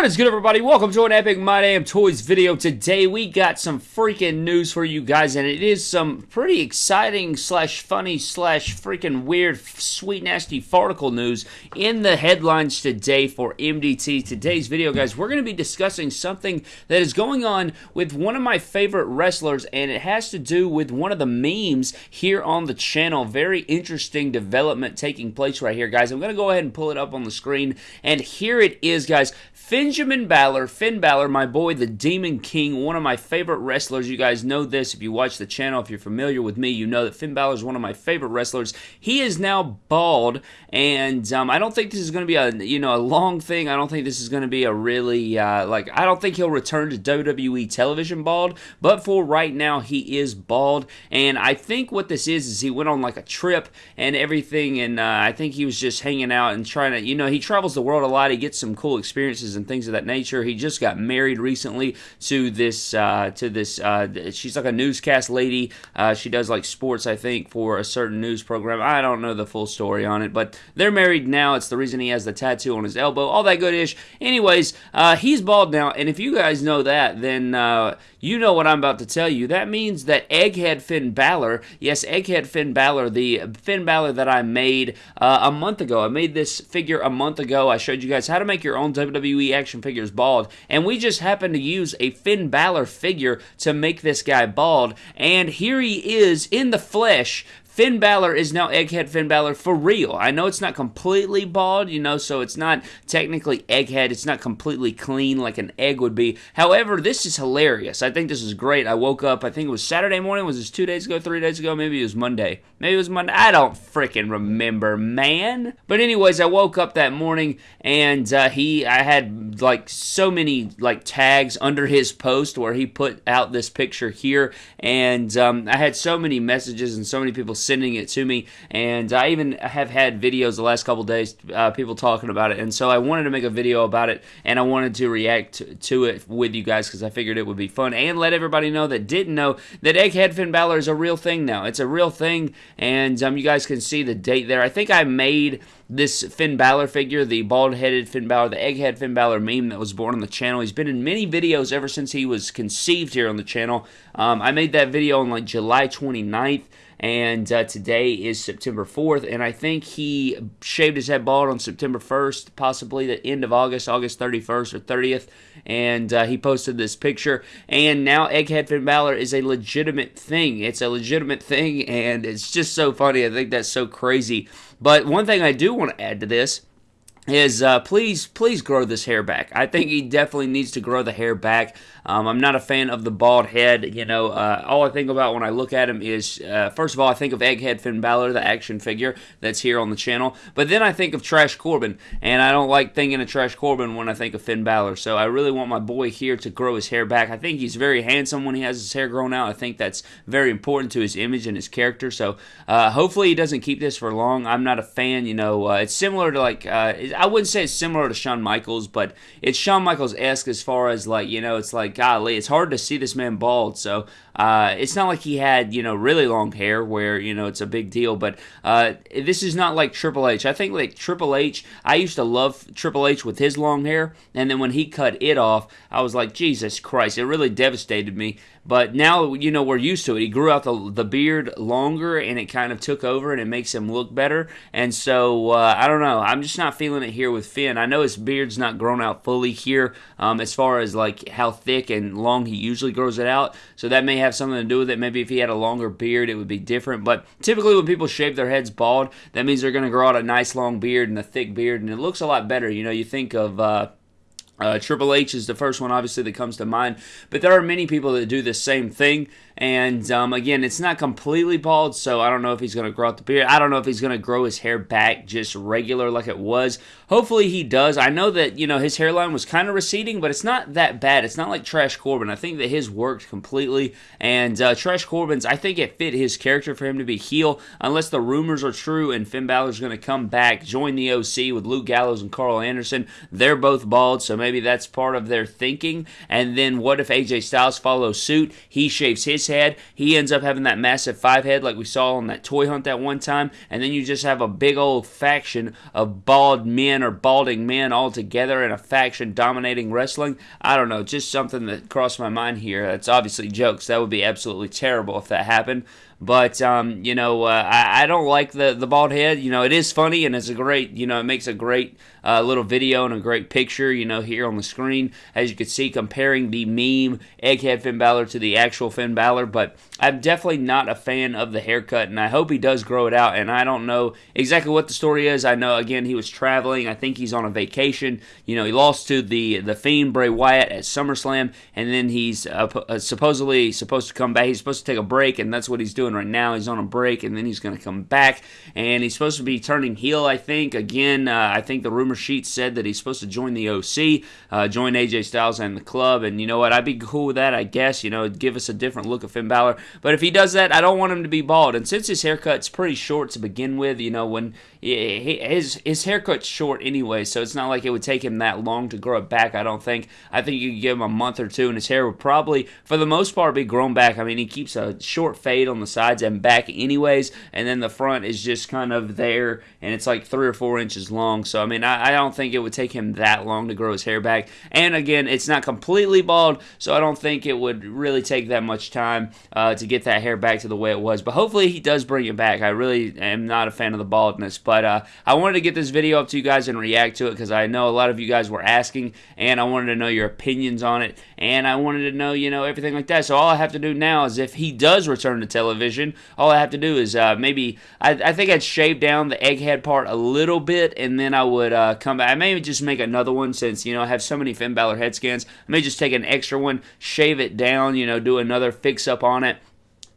What is good, everybody? Welcome to an Epic My Damn Toys video. Today, we got some freaking news for you guys, and it is some pretty exciting slash funny slash freaking weird, sweet, nasty farticle news in the headlines today for MDT. Today's video, guys, we're going to be discussing something that is going on with one of my favorite wrestlers, and it has to do with one of the memes here on the channel. Very interesting development taking place right here, guys. I'm going to go ahead and pull it up on the screen, and here it is, guys. Benjamin Balor, Finn Balor, my boy, the Demon King, one of my favorite wrestlers. You guys know this if you watch the channel. If you're familiar with me, you know that Finn Balor is one of my favorite wrestlers. He is now bald, and um, I don't think this is going to be a you know a long thing. I don't think this is going to be a really uh, like. I don't think he'll return to WWE television bald, but for right now, he is bald, and I think what this is is he went on like a trip and everything, and uh, I think he was just hanging out and trying to you know he travels the world a lot. He gets some cool experiences and things of that nature. He just got married recently to this uh, to this. Uh, she's like a newscast lady. Uh, she does like sports, I think, for a certain news program. I don't know the full story on it, but they're married now. It's the reason he has the tattoo on his elbow. All that good ish. Anyways, uh, he's bald now, and if you guys know that, then uh, you know what I'm about to tell you. That means that Egghead Finn Balor, yes, Egghead Finn Balor, the Finn Balor that I made uh, a month ago. I made this figure a month ago. I showed you guys how to make your own WWE action figures bald, and we just happened to use a Finn Balor figure to make this guy bald, and here he is in the flesh Finn Balor is now Egghead Finn Balor for real. I know it's not completely bald, you know, so it's not technically Egghead. It's not completely clean like an egg would be. However, this is hilarious. I think this is great. I woke up, I think it was Saturday morning. Was this two days ago, three days ago? Maybe it was Monday. Maybe it was Monday. I don't freaking remember, man. But anyways, I woke up that morning and uh, he, I had like so many like tags under his post where he put out this picture here, and um, I had so many messages and so many people sending it to me, and I even have had videos the last couple days, uh, people talking about it, and so I wanted to make a video about it, and I wanted to react to, it with you guys because I figured it would be fun, and let everybody know that didn't know that Egghead Finn Balor is a real thing now. It's a real thing, and um, you guys can see the date there. I think I made this Finn Balor figure, the bald-headed Finn Balor, the egghead Finn Balor meme that was born on the channel. He's been in many videos ever since he was conceived here on the channel. Um, I made that video on like July 29th and uh, today is September 4th, and I think he shaved his head bald on September 1st, possibly the end of August, August 31st or 30th, and uh, he posted this picture, and now Egghead Finn Balor is a legitimate thing. It's a legitimate thing, and it's just so funny. I think that's so crazy. But one thing I do want to add to this is uh, please please grow this hair back. I think he definitely needs to grow the hair back. Um, I'm not a fan of the bald head. You know, uh, all I think about when I look at him is uh, first of all I think of Egghead Finn Balor, the action figure that's here on the channel, but then I think of Trash Corbin, and I don't like thinking of Trash Corbin when I think of Finn Balor. So I really want my boy here to grow his hair back. I think he's very handsome when he has his hair grown out. I think that's very important to his image and his character. So uh, hopefully he doesn't keep this for long. I'm not a fan. You know, uh, it's similar to like uh, I wouldn't say it's similar to Shawn Michaels, but it's Shawn Michaels esque as far as like you know, it's like golly, it's hard to see this man bald. So uh, it's not like he had you know really long hair where you know it's a big deal. But uh, this is not like Triple H. I think like Triple H. I used to love Triple H with his long hair, and then when he cut it off, I was like Jesus Christ! It really devastated me. But now you know we're used to it. He grew out the the beard longer, and it kind of took over, and it makes him look better. And so uh, I don't know. I'm just not feeling it here with Finn. I know his beard's not grown out fully here, um, as far as like how thick and long he usually grows it out. So that may have something to do with it. Maybe if he had a longer beard, it would be different. But typically, when people shave their heads bald, that means they're going to grow out a nice long beard and a thick beard, and it looks a lot better. You know, you think of. Uh, uh, Triple H is the first one, obviously, that comes to mind. But there are many people that do the same thing. And um, again, it's not completely bald, so I don't know if he's going to grow out the beard. I don't know if he's going to grow his hair back just regular like it was. Hopefully he does. I know that, you know, his hairline was kind of receding, but it's not that bad. It's not like Trash Corbin. I think that his worked completely. And uh, Trash Corbin's, I think it fit his character for him to be heel, unless the rumors are true and Finn Balor's going to come back, join the OC with Luke Gallows and Carl Anderson. They're both bald, so maybe maybe that's part of their thinking. And then what if AJ Styles follows suit? He shaves his head. He ends up having that massive five head like we saw on that toy hunt that one time. And then you just have a big old faction of bald men or balding men all together in a faction dominating wrestling. I don't know, just something that crossed my mind here. That's obviously jokes. That would be absolutely terrible if that happened. But um, you know, uh, I, I, don't like the the bald head. You know, it is funny and it's a great. You know, it makes a great uh, little video and a great picture. You know, here on the screen, as you can see, comparing the meme Egghead Finn Balor to the actual Finn Balor. But I'm definitely not a fan of the haircut, and I hope he does grow it out. And I don't know exactly what the story is. I know again he was traveling. I think he's on a vacation. You know, he lost to the the Fiend Bray Wyatt at SummerSlam, and then he's uh, uh supposedly supposed to come back. He's supposed to take a break, and that's what he's doing doing right now. He's on a break, and then he's going to come back, and he's supposed to be turning heel. I think again. Uh, I think the rumor sheet said that he's supposed to join the OC, uh, join AJ Styles and the club. And you know what? I'd be cool with that. I guess you know, give us a different look of Finn Balor. But if he does that, I don't want him to be bald. And since his haircut's pretty short to begin with, you know, when his his haircut's short anyway, so it's not like it would take him that long to grow it back. I don't think. I think you could give him a month or two, and his hair would probably, for the most part, be grown back. I mean, he keeps a short fade on the side sides and back anyways, and then the front is just kind of there, and it's like three or four inches long. So I mean, I, I don't think it would take him that long to grow his hair back. And again, it's not completely bald, so I don't think it would really take that much time uh, to get that hair back to the way it was. But hopefully, he does bring it back. I really am not a fan of the baldness, but uh, I wanted to get this video up to you guys and react to it because I know a lot of you guys were asking, and I wanted to know your opinions on it, and I wanted to know, you know, everything like that. So all I have to do now is if he does return to television all I have to do is uh, maybe I, I, think I'd shave down the egghead part a little bit, and then I would uh, come back. I may just make another one since you know I have so many Finn Balor head scans. I may just take an extra one, shave it down, you know, do another fix up on it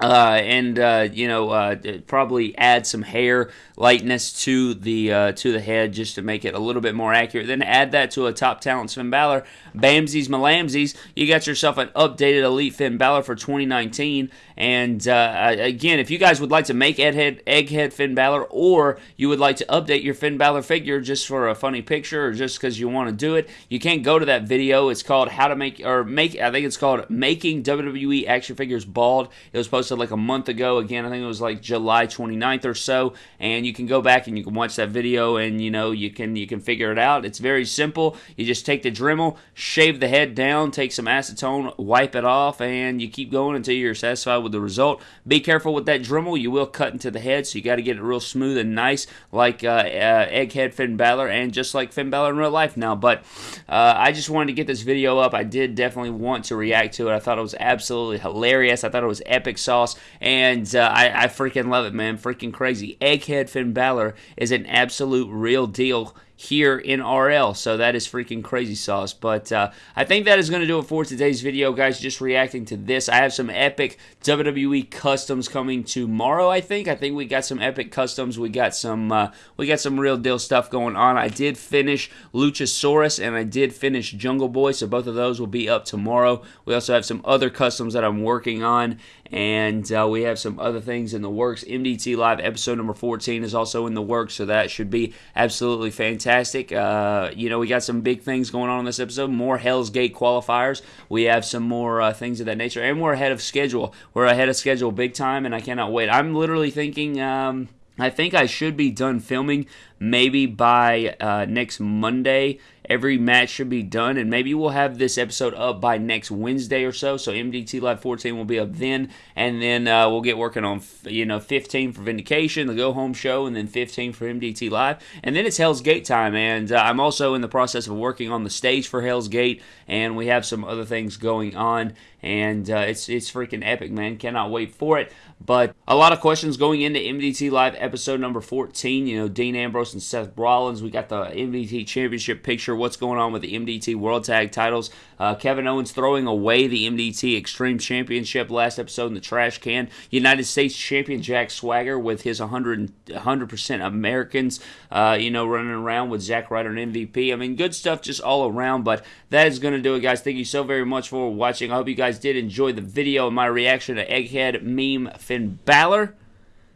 uh, and uh, you know uh, probably add some hair lightness to the uh, to the head just to make it a little bit more accurate. Then add that to a top talent Finn Balor, Bamsies Malamsies. You got yourself an updated Elite Finn Balor for 2019. And uh, again, if you guys would like to make Egghead, Egghead Finn Balor, or you would like to update your Finn Balor figure just for a funny picture or just because you want to do it, you can't go to that video. It's called How to Make or Make. I think it's called Making WWE Action Figures Bald. It was posted like a month ago. Again, I think it was like July 29th or so, and you can go back and you can watch that video, and you know you can you can figure it out. It's very simple. You just take the Dremel, shave the head down, take some acetone, wipe it off, and you keep going until you're satisfied with the result. Be careful with that Dremel. You will cut into the head, so you got to get it real smooth and nice, like uh, uh, Egghead Finn Balor, and just like Finn Balor in real life now. But uh, I just wanted to get this video up. I did definitely want to react to it. I thought it was absolutely hilarious. I thought it was epic sauce, and uh, I, I freaking love it, man. Freaking crazy. Egghead Finn Balor is an absolute real deal here in RL. So that is freaking crazy sauce. But uh, I think that is going to do it for today's video, guys. Just reacting to this. I have some epic WWE customs coming tomorrow. I think. I think we got some epic customs. We got some. Uh, we got some real deal stuff going on. I did finish Luchasaurus and I did finish Jungle Boy. So both of those will be up tomorrow. We also have some other customs that I'm working on and uh, we have some other things in the works. MDT Live episode number 14 is also in the works, so that should be absolutely fantastic. Uh, you know, we got some big things going on in this episode. More Hell's Gate qualifiers. We have some more uh, things of that nature, and we're ahead of schedule. We're ahead of schedule big time, and I cannot wait. I'm literally thinking. Um, I think I should be done filming maybe by uh, next Monday every match should be done, and maybe we'll have this episode up by next Wednesday or so. So MDT Live 14 will be up then, and then uh, we'll get working on you know 15 for Vindication, the Go Home Show, and then 15 for MDT Live, and then it's Hell's Gate time. And uh, I'm also in the process of working on the stage for Hell's Gate, and we have some other things going on, and uh, it's it's freaking epic, man. Cannot wait for it. But a lot of questions going into MDT Live episode number 14. You know, Dean Ambrose and Seth Rollins. We got the MDT Championship picture what's going on with the MDT World Tag titles. Uh, Kevin Owens throwing away the MDT Extreme Championship last episode in the trash can. United States Champion Jack Swagger with his 100, 100% Americans, uh, you know, running around with Zack Ryder and MVP. I mean, good stuff just all around, but that is going to do it, guys. Thank you so very much for watching. I hope you guys did enjoy the video and my reaction to Egghead Meme Finn Balor.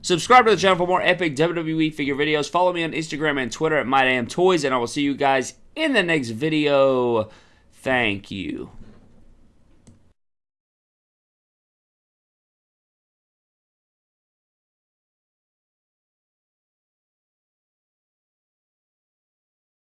Subscribe to the channel for more epic WWE figure videos. Follow me on Instagram and Twitter at MyDamnToys, and I will see you guys in the next video. Thank you.